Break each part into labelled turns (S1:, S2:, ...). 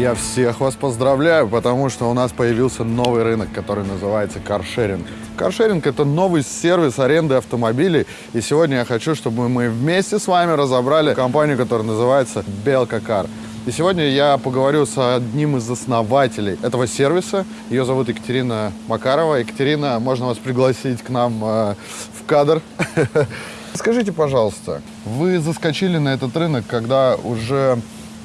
S1: Я всех вас поздравляю, потому что у нас появился новый рынок, который называется каршеринг. Каршеринг – это новый сервис аренды автомобилей. И сегодня я хочу, чтобы мы вместе с вами разобрали компанию, которая называется Белка Кар. И сегодня я поговорю с одним из основателей этого сервиса. Ее зовут Екатерина Макарова. Екатерина, можно вас пригласить к нам э, в кадр? Скажите, пожалуйста, вы заскочили на этот рынок, когда уже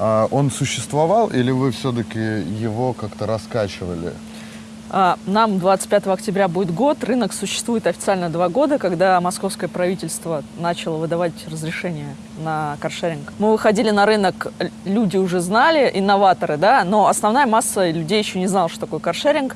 S1: он существовал, или вы все-таки его как-то раскачивали?
S2: А, нам 25 октября будет год. Рынок существует официально два года, когда московское правительство начало выдавать разрешение на каршеринг. Мы выходили на рынок, люди уже знали, инноваторы, да, но основная масса людей еще не знала, что такое каршеринг.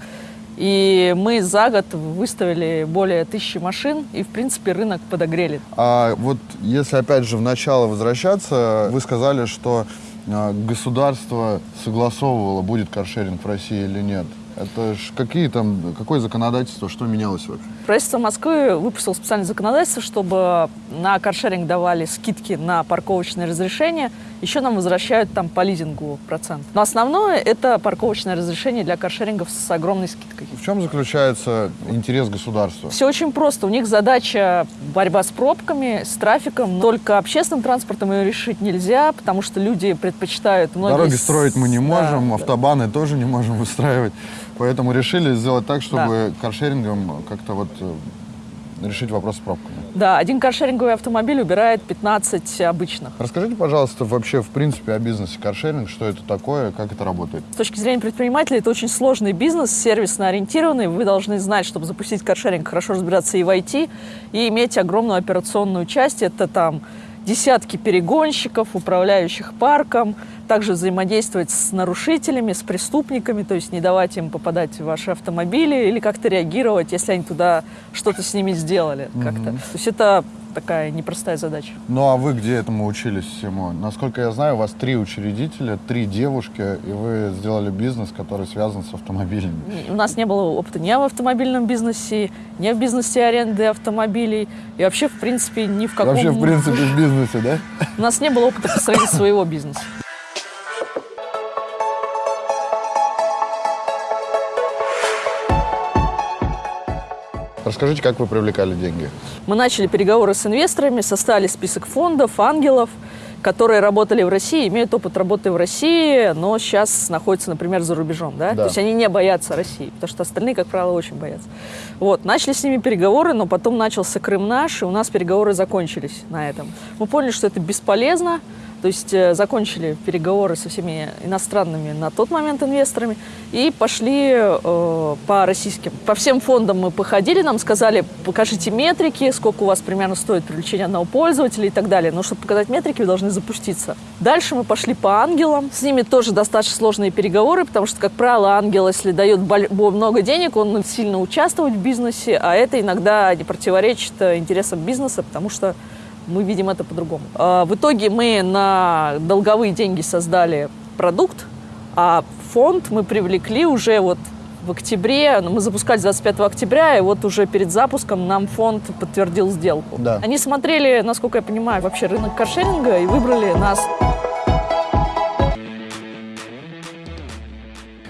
S2: И мы за год выставили более тысячи машин, и, в принципе, рынок подогрели.
S1: А вот если, опять же, в начало возвращаться, вы сказали, что а, государство согласовывало, будет каршеринг в России или нет. Это ж какие там, какое законодательство, что менялось вообще?
S2: Правительство Москвы выпустило специальное законодательство, чтобы на каршеринг давали скидки на парковочные разрешения. Еще нам возвращают там по лизингу процент. Но основное – это парковочное разрешение для каршерингов с огромной скидкой.
S1: В чем заключается интерес государства?
S2: Все очень просто. У них задача борьба с пробками, с трафиком. Только общественным транспортом ее решить нельзя, потому что люди предпочитают...
S1: Многие... Дороги строить мы не можем, да, автобаны да. тоже не можем выстраивать. Поэтому решили сделать так, чтобы да. каршерингом как-то вот э, решить вопрос с пробками.
S2: Да, один каршеринговый автомобиль убирает 15 обычных.
S1: Расскажите, пожалуйста, вообще, в принципе, о бизнесе каршеринг, что это такое, как это работает?
S2: С точки зрения предпринимателя, это очень сложный бизнес, сервисно ориентированный. Вы должны знать, чтобы запустить каршеринг, хорошо разбираться и в IT, и иметь огромную операционную часть. Это там десятки перегонщиков, управляющих парком, также взаимодействовать с нарушителями, с преступниками, то есть не давать им попадать в ваши автомобили или как-то реагировать, если они туда что-то с ними сделали как-то. То есть это такая непростая задача.
S1: Ну а вы где этому учились всему? Насколько я знаю, у вас три учредителя, три девушки, и вы сделали бизнес, который связан с автомобилями.
S2: У нас не было опыта ни в автомобильном бизнесе, ни в бизнесе аренды автомобилей, и вообще, в принципе, ни в каком...
S1: Вообще, в принципе, в бизнесе, да?
S2: У нас не было опыта построения своего бизнеса.
S1: Расскажите, как вы привлекали деньги?
S2: Мы начали переговоры с инвесторами, составили список фондов, ангелов, которые работали в России, имеют опыт работы в России, но сейчас находятся, например, за рубежом. Да? Да. То есть они не боятся России, потому что остальные, как правило, очень боятся. Вот. Начали с ними переговоры, но потом начался Крым наш, и у нас переговоры закончились на этом. Мы поняли, что это бесполезно, то есть э, закончили переговоры со всеми иностранными на тот момент инвесторами и пошли э, по российским. По всем фондам мы походили, нам сказали, покажите метрики, сколько у вас примерно стоит привлечение одного пользователя и так далее. Но чтобы показать метрики, вы должны запуститься. Дальше мы пошли по ангелам. С ними тоже достаточно сложные переговоры, потому что, как правило, ангел, если дает много денег, он сильно участвует в бизнесе, а это иногда не противоречит э, интересам бизнеса, потому что мы видим это по-другому. А, в итоге мы на долговые деньги создали продукт, а фонд мы привлекли уже вот в октябре, ну, мы запускали 25 октября, и вот уже перед запуском нам фонд подтвердил сделку. Да. Они смотрели, насколько я понимаю, вообще рынок каршеринга и выбрали нас.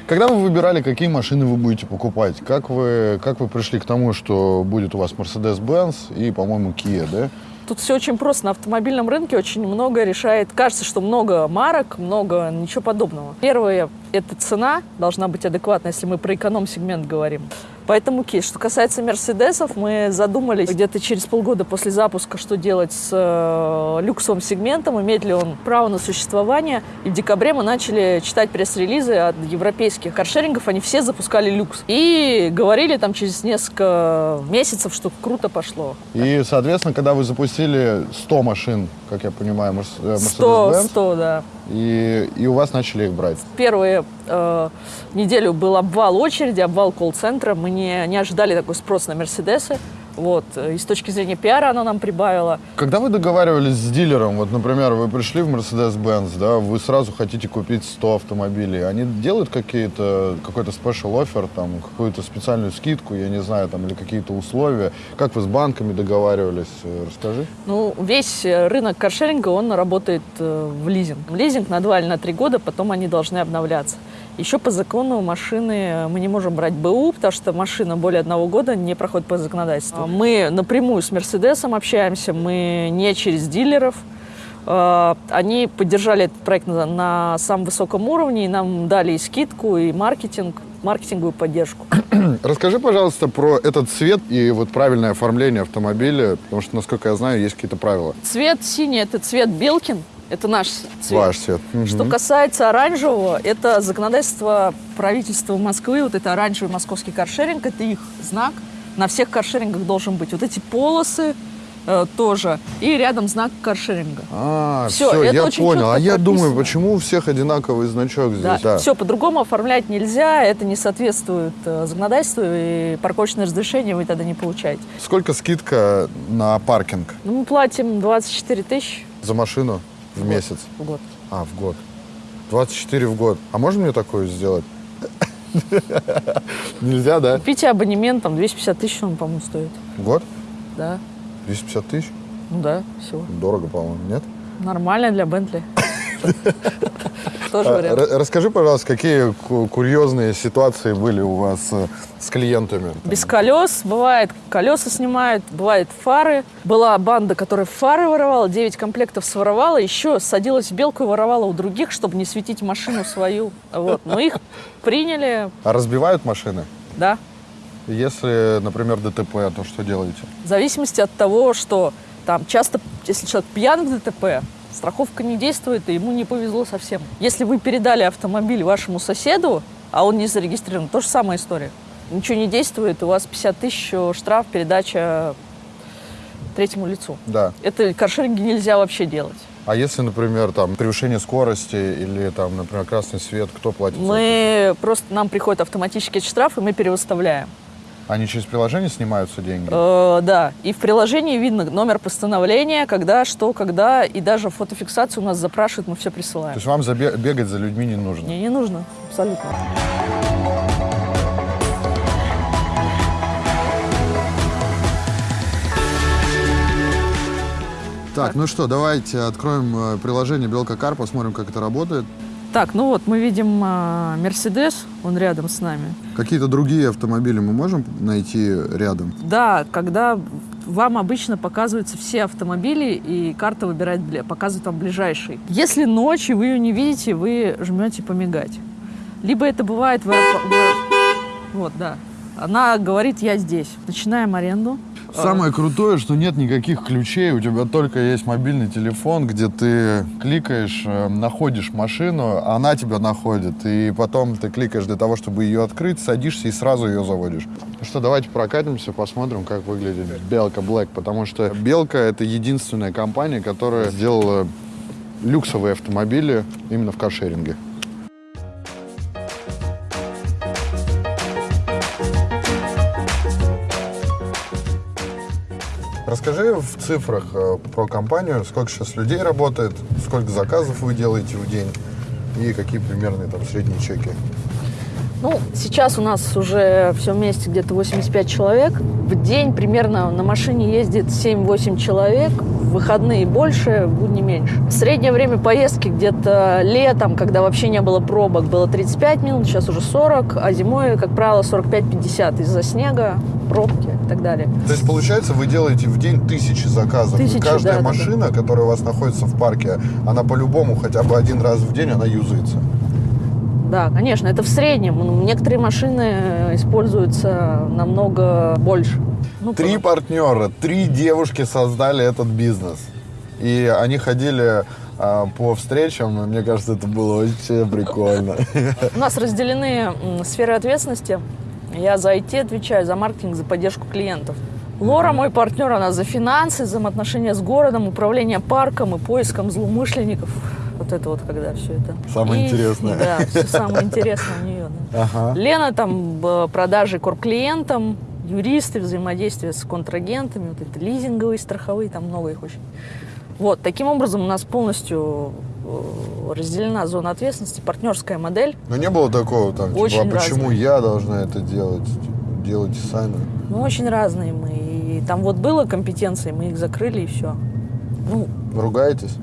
S1: Когда вы выбирали, какие машины вы будете покупать, как вы, как вы пришли к тому, что будет у вас Mercedes-Benz и, по-моему, Kia, да?
S2: Тут все очень просто. На автомобильном рынке очень много решает. Кажется, что много марок, много ничего подобного. Первое – это цена должна быть адекватна, если мы про эконом-сегмент говорим. Поэтому кейс. Что касается Мерседесов, мы задумались где-то через полгода после запуска, что делать с э, люксовым сегментом, имеет ли он право на существование. И в декабре мы начали читать пресс-релизы от европейских каршерингов, они все запускали люкс. И говорили там через несколько месяцев, что круто пошло.
S1: И, соответственно, когда вы запустили 100 машин, как я понимаю, Mercedes-Benz.
S2: 100, 100, да.
S1: И, и у вас начали их брать?
S2: Первые э, неделю был обвал очереди, обвал колл-центра. Мы не, не ожидали такой спрос на Мерседесы. Вот. И с точки зрения пиара она нам прибавила.
S1: Когда вы договаривались с дилером, вот, например, вы пришли в Mercedes-Benz, да, вы сразу хотите купить 100 автомобилей, они делают какие-то, какой-то special offer, там, какую-то специальную скидку, я не знаю, там, или какие-то условия? Как вы с банками договаривались? Э, расскажи.
S2: Ну, весь рынок каршеринга, он работает э, в лизинг. Лизинг на 2 или на 3 года, потом они должны обновляться. Еще по закону машины мы не можем брать БУ, потому что машина более одного года не проходит по законодательству. Мы напрямую с Мерседесом общаемся, мы не через дилеров. А, они поддержали этот проект на, на самом высоком уровне, и нам дали и скидку, и маркетинг, маркетинговую поддержку.
S1: Расскажи, пожалуйста, про этот цвет и вот правильное оформление автомобиля, потому что, насколько я знаю, есть какие-то правила.
S2: Цвет синий – это цвет Белкин, это наш цвет.
S1: Ваш цвет.
S2: Угу. Что касается оранжевого, это законодательство правительства Москвы, вот это оранжевый московский каршеринг, это их знак. На всех каршерингах должен быть. Вот эти полосы, э, тоже. И рядом знак каршеринга.
S1: А, все, все я понял. А я думаю, почему у всех одинаковый значок здесь? Да.
S2: да. Все, по-другому оформлять нельзя, это не соответствует э, законодательству, и парковочное разрешение вы тогда не получаете.
S1: Сколько скидка на паркинг?
S2: Ну, мы платим 24 тысячи.
S1: За машину? В, в месяц?
S2: В год.
S1: А, в год. 24 в год. А можно мне такое сделать? Нельзя, да?
S2: Купите абонемент, там 250 тысяч он, по-моему, стоит.
S1: Год?
S2: Да.
S1: 250 тысяч?
S2: Ну да, всего.
S1: Дорого, по-моему, нет?
S2: Нормально для Бентли. Тоже а, вариант.
S1: Расскажи, пожалуйста, какие курьезные ситуации были у вас э, с клиентами?
S2: Без колес. Бывает, колеса снимают, бывает фары. Была банда, которая фары воровала, 9 комплектов своровала, еще садилась в белку и воровала у других, чтобы не светить машину свою. Вот. Но их приняли.
S1: А разбивают машины?
S2: Да.
S1: Если, например, ДТП, то что делаете?
S2: В зависимости от того, что там часто, если человек пьян в ДТП, страховка не действует, и ему не повезло совсем. Если вы передали автомобиль вашему соседу, а он не зарегистрирован, то же самая история. Ничего не действует, у вас 50 тысяч штраф, передача третьему лицу.
S1: Да.
S2: Это каршеринги нельзя вообще делать.
S1: А если, например, там превышение скорости или там, например, красный свет, кто платит?
S2: Мы просто нам приходит автоматический штраф, и мы перевыставляем.
S1: Они через приложение снимаются деньги?
S2: Э, да. И в приложении видно номер постановления, когда, что, когда. И даже фотофиксацию у нас запрашивают, мы все присылаем.
S1: То есть вам бегать за людьми не нужно?
S2: Не, не нужно. Абсолютно.
S1: Так, ну что, давайте откроем э, приложение Белка Кар, посмотрим, как это работает.
S2: Так, ну вот мы видим а, Мерседес, он рядом с нами.
S1: Какие-то другие автомобили мы можем найти рядом?
S2: Да, когда вам обычно показываются все автомобили, и карта выбирает, показывает вам ближайший. Если ночью вы ее не видите, вы жмете помигать. Либо это бывает... Вы... Вот, да. Она говорит, я здесь. Начинаем аренду.
S1: Самое крутое, что нет никаких ключей, у тебя только есть мобильный телефон, где ты кликаешь, э, находишь машину, она тебя находит, и потом ты кликаешь для того, чтобы ее открыть, садишься и сразу ее заводишь. Ну что, давайте прокатимся, посмотрим, как выглядит Белка Black, потому что Белка — это единственная компания, которая сделала люксовые автомобили именно в каршеринге. Расскажи в цифрах э, про компанию, сколько сейчас людей работает, сколько заказов вы делаете в день и какие примерные там средние чеки.
S2: Ну, сейчас у нас уже все вместе где-то 85 человек. В день примерно на машине ездит 7-8 человек, выходные больше, будни меньше. Среднее время поездки где-то летом, когда вообще не было пробок, было 35 минут, сейчас уже 40, а зимой, как правило, 45-50 из-за снега, пробки и так далее.
S1: То есть, получается, вы делаете в день тысячи заказов. Тысячи, и каждая да, машина, да. которая у вас находится в парке, она по-любому хотя бы один раз в день, она юзается.
S2: Да, конечно, это в среднем. Некоторые машины используются намного больше.
S1: Ну, три просто. партнера, три девушки создали этот бизнес. И они ходили а, по встречам, мне кажется, это было очень прикольно.
S2: У нас разделены сферы ответственности. Я за IT отвечаю, за маркетинг, за поддержку клиентов. Лора, мой партнер, она за финансы, взаимоотношения с городом, управление парком и поиском злоумышленников. Вот это вот, когда все это.
S1: Самое и, интересное.
S2: Да, все самое интересное у нее. Да. Ага. Лена там продажи корп-клиентам, юристы, взаимодействие с контрагентами, вот это лизинговые, страховые, там много их очень. Вот, таким образом у нас полностью э, разделена зона ответственности, партнерская модель.
S1: Но не было такого там, типа,
S2: Очень
S1: а почему
S2: разные.
S1: я должна это делать? Делайте сами.
S2: Ну, очень разные мы. И там вот было компетенции, мы их закрыли и все. Ну,
S1: ругаетесь?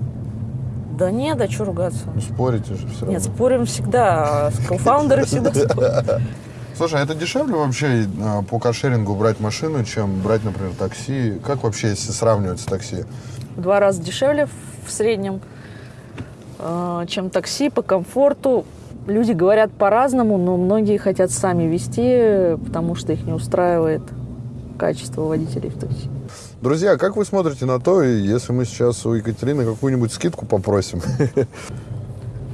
S2: да нет, а что ругаться?
S1: Ну, спорите же все
S2: Нет,
S1: равно.
S2: спорим всегда, а кофаундеры всегда спорят.
S1: Слушай, а это дешевле вообще э, по каршерингу брать машину, чем брать, например, такси? Как вообще, если сравнивать с такси?
S2: В два раза дешевле в среднем, э, чем такси по комфорту. Люди говорят по-разному, но многие хотят сами вести, потому что их не устраивает качество водителей в такси.
S1: Друзья, как вы смотрите на то, если мы сейчас у Екатерины какую-нибудь скидку попросим?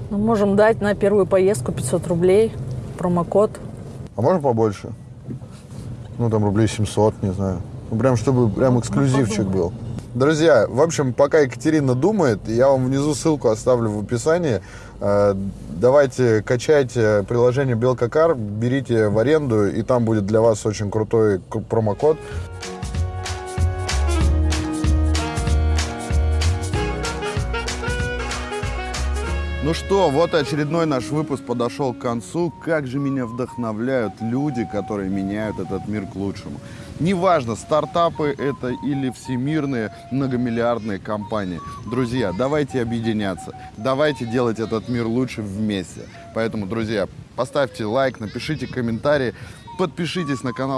S2: Мы можем дать на первую поездку 500 рублей, промокод.
S1: А можно побольше? Ну, там рублей 700, не знаю. Ну, прям, чтобы прям эксклюзивчик был. Друзья, в общем, пока Екатерина думает, я вам внизу ссылку оставлю в описании. Э, Давайте качайте приложение Белкакар, берите в аренду, и там будет для вас очень крутой промокод. Ну что, вот очередной наш выпуск подошел к концу. Как же меня вдохновляют люди, которые меняют этот мир к лучшему. Неважно, стартапы это или всемирные многомиллиардные компании. Друзья, давайте объединяться. Давайте делать этот мир лучше вместе. Поэтому, друзья, поставьте лайк, напишите комментарии, подпишитесь на канал